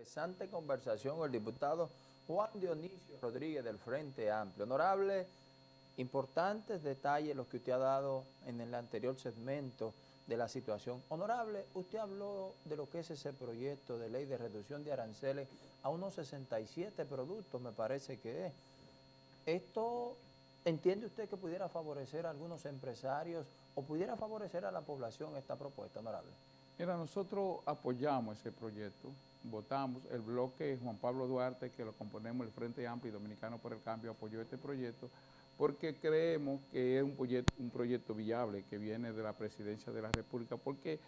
Interesante conversación con el diputado Juan Dionisio Rodríguez del Frente Amplio. Honorable, importantes detalles los que usted ha dado en el anterior segmento de la situación. Honorable, usted habló de lo que es ese proyecto de ley de reducción de aranceles a unos 67 productos, me parece que es. ¿Esto entiende usted que pudiera favorecer a algunos empresarios o pudiera favorecer a la población esta propuesta, honorable? Mira, nosotros apoyamos ese proyecto, votamos, el bloque Juan Pablo Duarte, que lo componemos el Frente Amplio y Dominicano por el Cambio, apoyó este proyecto, porque creemos que es un proyecto, un proyecto viable que viene de la Presidencia de la República, porque,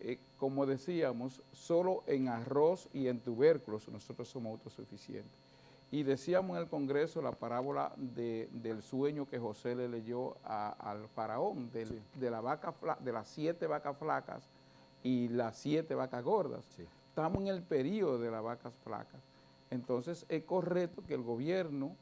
eh, como decíamos, solo en arroz y en tubérculos nosotros somos autosuficientes. Y decíamos en el Congreso la parábola del sueño que José le leyó al faraón, de, la vaca, de las siete vacas flacas y las siete vacas gordas. Estamos en el periodo de las vacas flacas. Entonces es correcto que el gobierno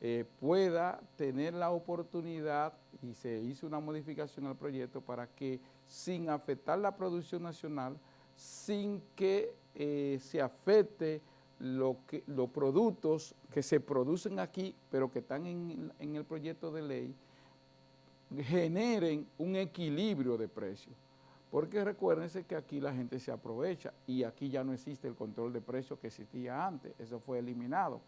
eh, pueda tener la oportunidad, y se hizo una modificación al proyecto para que sin afectar la producción nacional, sin que eh, se afecte lo que, los productos que se producen aquí, pero que están en, en el proyecto de ley, generen un equilibrio de precios. Porque recuérdense que aquí la gente se aprovecha y aquí ya no existe el control de precios que existía antes, eso fue eliminado.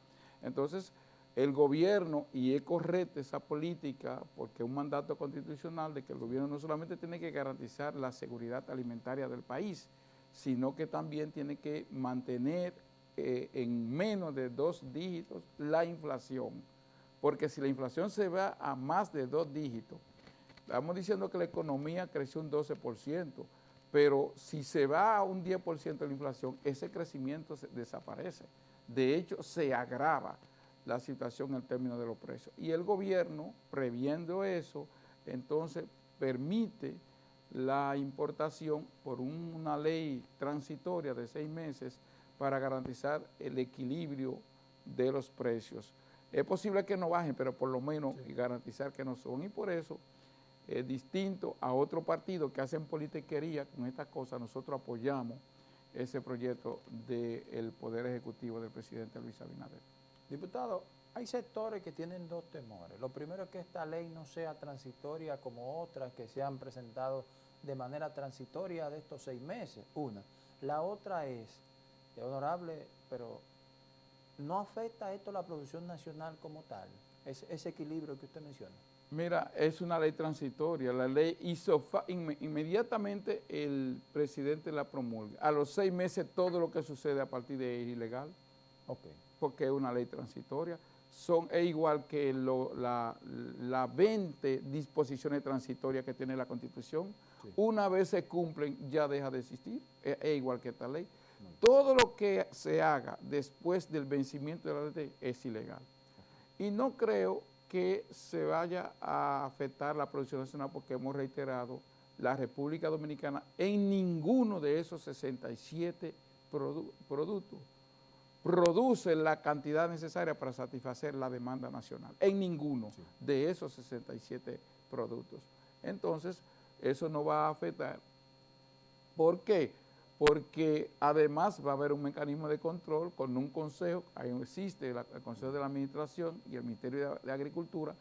Entonces, el gobierno, y es correcta esa política, porque es un mandato constitucional de que el gobierno no solamente tiene que garantizar la seguridad alimentaria del país, sino que también tiene que mantener eh, en menos de dos dígitos la inflación. Porque si la inflación se va a más de dos dígitos, estamos diciendo que la economía creció un 12%, pero si se va a un 10% de la inflación, ese crecimiento desaparece. De hecho, se agrava la situación en términos de los precios. Y el gobierno, previendo eso, entonces permite la importación por una ley transitoria de seis meses para garantizar el equilibrio de los precios. Es posible que no bajen, pero por lo menos garantizar que no son. Y por eso eh, distinto a otro partido que hacen politiquería con estas cosas, nosotros apoyamos ese proyecto del Poder Ejecutivo del presidente Luis Abinader. Diputado, hay sectores que tienen dos temores. Lo primero es que esta ley no sea transitoria como otras que se han presentado de manera transitoria de estos seis meses, una. La otra es, honorable, pero ¿no afecta esto la producción nacional como tal? ese equilibrio que usted menciona. Mira, es una ley transitoria. La ley hizo, inmediatamente el presidente la promulga. A los seis meses todo lo que sucede a partir de ahí es ilegal. Ok. Porque es una ley transitoria. Son, es igual que la, la 20 disposiciones transitorias que tiene la Constitución. Una vez se cumplen, ya deja de existir. Es, igual que esta ley. Todo lo que se haga después del vencimiento de la ley es ilegal. Y no creo que se vaya a afectar la producción nacional porque hemos reiterado la República Dominicana en ninguno de esos 67 productos produce la cantidad necesaria para satisfacer la demanda nacional, en ninguno de esos 67 productos. Entonces, eso no va a afectar. ¿Por qué? Porque además va a haber un mecanismo de control con un consejo, ahí existe el Consejo de la Administración y el Ministerio de, Agricultura,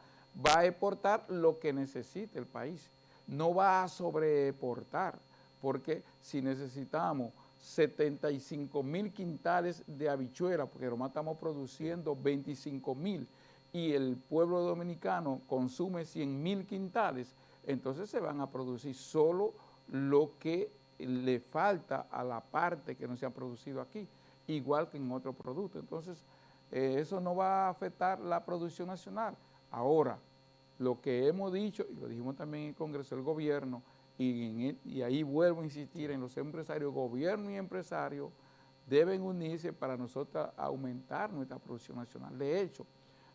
va a exportar lo que necesite el país, no va a sobreexportar, porque si necesitamos 75 mil quintales de habichuela, porque nomás estamos produciendo 25 mil, y el pueblo dominicano consume 100 mil quintales, entonces se van a producir solo lo que le falta a la parte que no se ha producido aquí, igual que en otro producto. Entonces, eh, eso no va a afectar la producción nacional. Ahora, lo que hemos dicho, y lo dijimos también en el Congreso, el gobierno, y, y ahí vuelvo a insistir en los empresarios, gobierno y empresarios deben unirse para nosotros aumentar nuestra producción nacional. De hecho,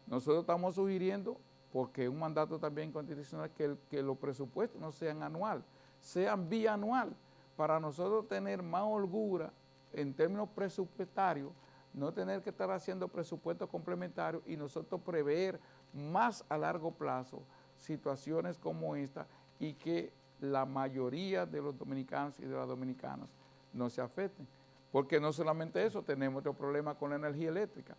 nosotros estamos sugiriendo, porque es un mandato también constitucional, que, que los presupuestos no sean anual, sean bianual para nosotros tener más holgura en términos presupuestarios, no tener que estar haciendo presupuestos complementarios y nosotros prever más a largo plazo situaciones como esta y que la mayoría de los dominicanos y de las dominicanas no se afecten. Porque no solamente eso, tenemos otro problema con la energía eléctrica.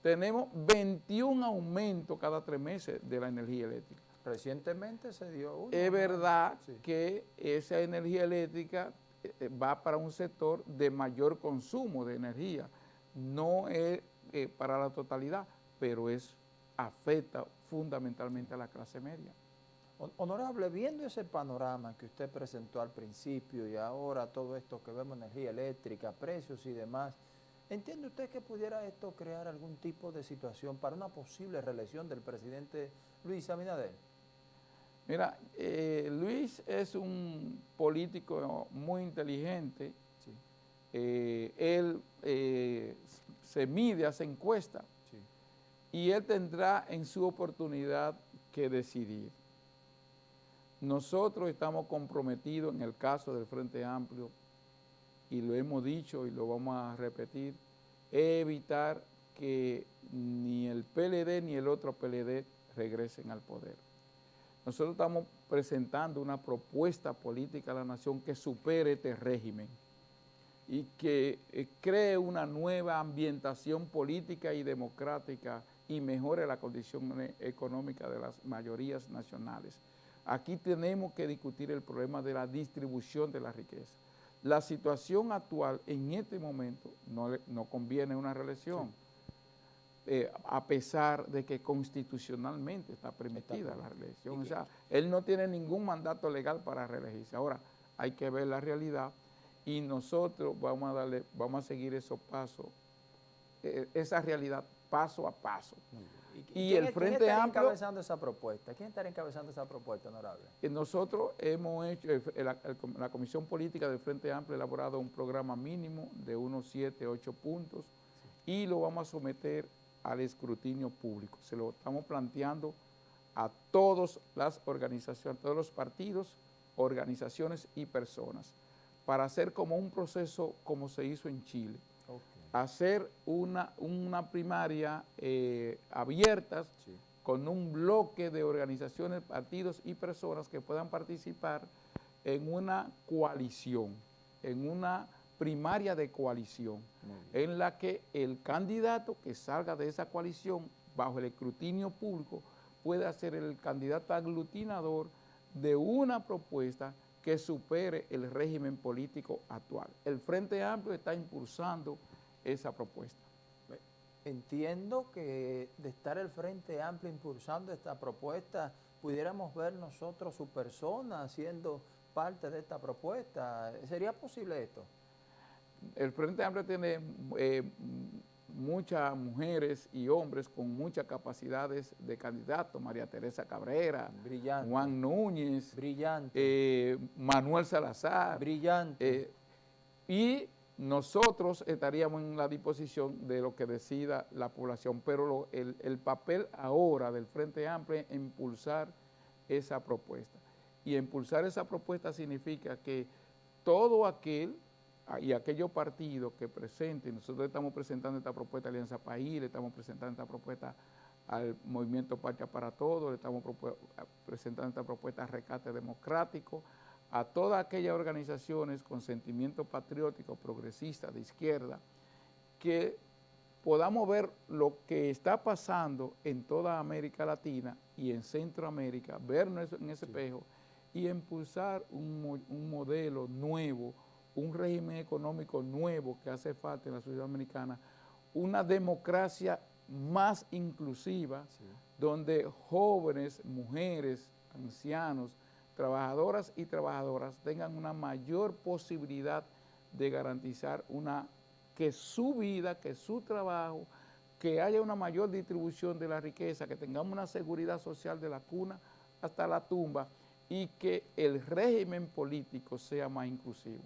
Tenemos 21 aumentos cada tres meses de la energía eléctrica. Recientemente se dio uno. Es verdad que esa energía eléctrica eh, va para un sector de mayor consumo de energía. No es eh, para la totalidad, pero es afecta fundamentalmente a la clase media. Honorable, viendo ese panorama que usted presentó al principio y ahora todo esto que vemos, energía eléctrica, precios y demás, ¿entiende usted que pudiera esto crear algún tipo de situación para una posible reelección del presidente Luis Abinader? Mira, eh, Luis es un político muy inteligente. Eh, él eh, se mide, hace encuesta. Y él tendrá en su oportunidad que decidir. Nosotros estamos comprometidos en el caso del Frente Amplio, y lo hemos dicho y lo vamos a repetir, evitar que ni el PLD ni el otro PLD regresen al poder. Nosotros estamos presentando una propuesta política a la nación que supere este régimen y que eh, cree una nueva ambientación política y democrática y mejore la condición e, económica de las mayorías nacionales. Aquí tenemos que discutir el problema de la distribución de la riqueza. La situación actual en este momento no, conviene una reelección. Eh, a pesar de que constitucionalmente está permitida la reelección. O sea, él no tiene ningún mandato legal para reelegirse. Ahora, hay que ver la realidad y nosotros vamos a darle, vamos a seguir esos pasos, eh, esa realidad paso a paso. Y, el Frente ¿quién Amplio... encabezando esa propuesta? ¿Quién está encabezando esa propuesta, honorable? Eh, nosotros hemos hecho, la, Comisión Política del Frente Amplio ha elaborado un programa mínimo de unos 7, 8 puntos y lo vamos a someter al escrutinio público. Se lo estamos planteando a todas las organizaciones, a todos los partidos, organizaciones y personas, para hacer como un proceso como se hizo en Chile. Hacer una, una primaria eh, abierta con un bloque de organizaciones, partidos y personas que puedan participar en una coalición, en una primaria de coalición, en la que el candidato que salga de esa coalición bajo el escrutinio público pueda ser el candidato aglutinador de una propuesta que supere el régimen político actual. El Frente Amplio está impulsando esa propuesta. Entiendo que de estar el Frente Amplio impulsando esta propuesta, pudiéramos ver nosotros su persona siendo parte de esta propuesta. ¿Sería posible esto? El Frente Amplio tiene eh, muchas mujeres y hombres con muchas capacidades de candidato, María Teresa Cabrera, Brillante. Juan Núñez, Brillante. Eh, Manuel Salazar. Brillante. Eh, y nosotros estaríamos en la disposición de lo que decida la población, pero el, el, papel ahora del Frente Amplio es impulsar esa propuesta. Y impulsar esa propuesta significa que todo aquel y aquellos partidos que presenten, nosotros estamos presentando esta propuesta a Alianza País, le estamos presentando esta propuesta al Movimiento Patria para Todos, le estamos presentando esta propuesta a Recate Democrático, a todas aquellas organizaciones con sentimiento patriótico, progresista, de izquierda, que podamos ver lo que está pasando en toda América Latina y en Centroamérica, vernos en ese espejo y impulsar un, un modelo nuevo, un régimen económico nuevo que hace falta en la sociedad americana, una democracia más inclusiva, donde jóvenes, mujeres, ancianos, trabajadoras y trabajadoras tengan una mayor posibilidad de garantizar una, que su vida, que su trabajo, que haya una mayor distribución de la riqueza, que tengamos una seguridad social de la cuna hasta la tumba y que el régimen político sea más inclusivo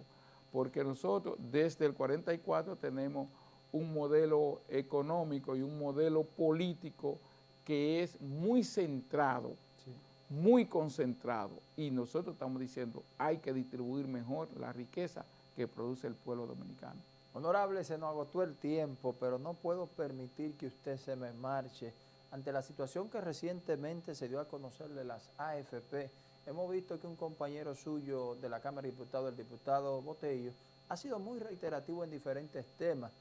porque nosotros desde el 44 tenemos un modelo económico y un modelo político que es muy centrado, muy concentrado, y nosotros estamos diciendo hay que distribuir mejor la riqueza que produce el pueblo dominicano. Honorable, se nos agotó el tiempo, pero no puedo permitir que usted se me marche ante la situación que recientemente se dio a conocer de las AFP, Hemos visto que un compañero suyo de la Cámara de Diputados, el diputado Botello, ha sido muy reiterativo en diferentes temas.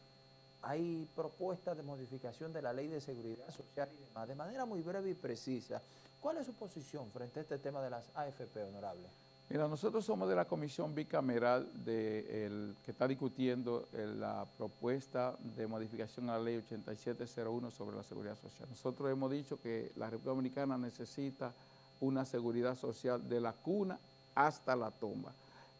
Hay propuestas de modificación de la ley de seguridad social y demás. De manera muy breve y precisa, ¿cuál es su posición frente a este tema de las AFP, honorable? Mira, nosotros somos de la comisión bicameral de que está discutiendo la propuesta de modificación a la ley 8701 sobre la seguridad social. Nosotros hemos dicho que la República Dominicana necesita una seguridad social de la cuna hasta la tumba.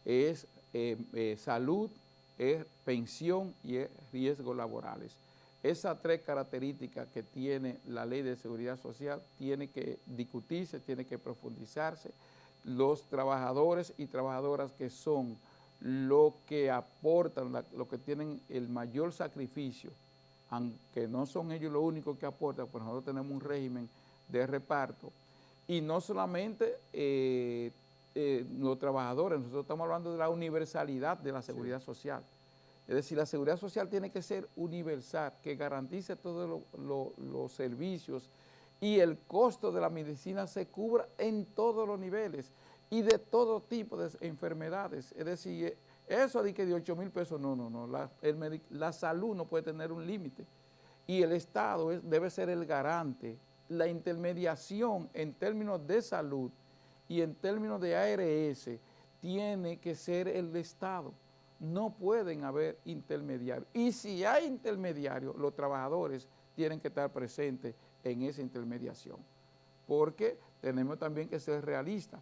Es eh, eh, salud, es pensión y es riesgos laborales. Esas tres características que tiene la ley de seguridad social tiene que discutirse, tiene que profundizarse, los trabajadores y trabajadoras que son lo que aportan, lo que tienen el mayor sacrificio, aunque no son ellos los únicos que aportan, pues nosotros tenemos un régimen de reparto. Y no solamente eh, eh, los trabajadores, nosotros estamos hablando de la universalidad de la seguridad social. Es decir, la seguridad social tiene que ser universal, que garantice todos los servicios y el costo de la medicina se cubra en todos los niveles y de todo tipo de enfermedades. Es decir, eso de que de 8 mil pesos, no, no, no, la, la, salud no puede tener un límite y el Estado debe ser el garante. La intermediación en términos de salud y en términos de ARS tiene que ser el Estado. No pueden haber intermediarios. Y si hay intermediarios, los trabajadores tienen que estar presentes en esa intermediación, porque tenemos también que ser realistas.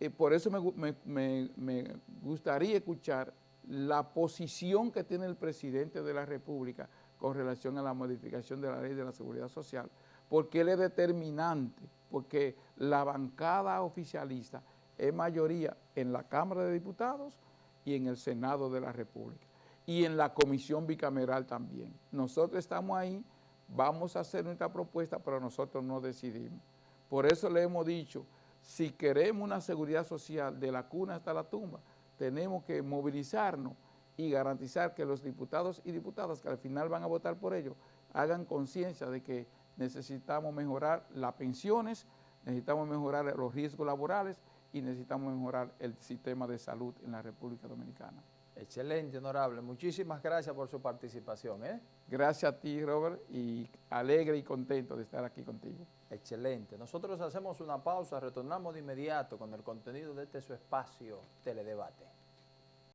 y por eso me, gustaría escuchar la posición que tiene el presidente de la República con relación a la modificación de la ley de la seguridad social, porque él es determinante, porque la bancada oficialista es mayoría en la Cámara de Diputados y en el Senado de la República, y en la comisión bicameral también. Nosotros estamos ahí vamos a hacer nuestra propuesta, pero nosotros no decidimos. Por eso le hemos dicho, si queremos una seguridad social de la cuna hasta la tumba, tenemos que movilizarnos y garantizar que los diputados y diputadas que al final van a votar por ello hagan conciencia de que necesitamos mejorar las pensiones, necesitamos mejorar los riesgos laborales y necesitamos mejorar el sistema de salud en la República Dominicana. Excelente, honorable. Muchísimas gracias por su participación. ¿eh? Gracias a ti, Robert, y alegre y contento de estar aquí contigo. Excelente. Nosotros hacemos una pausa, retornamos de inmediato con el contenido de este su espacio Teledebate.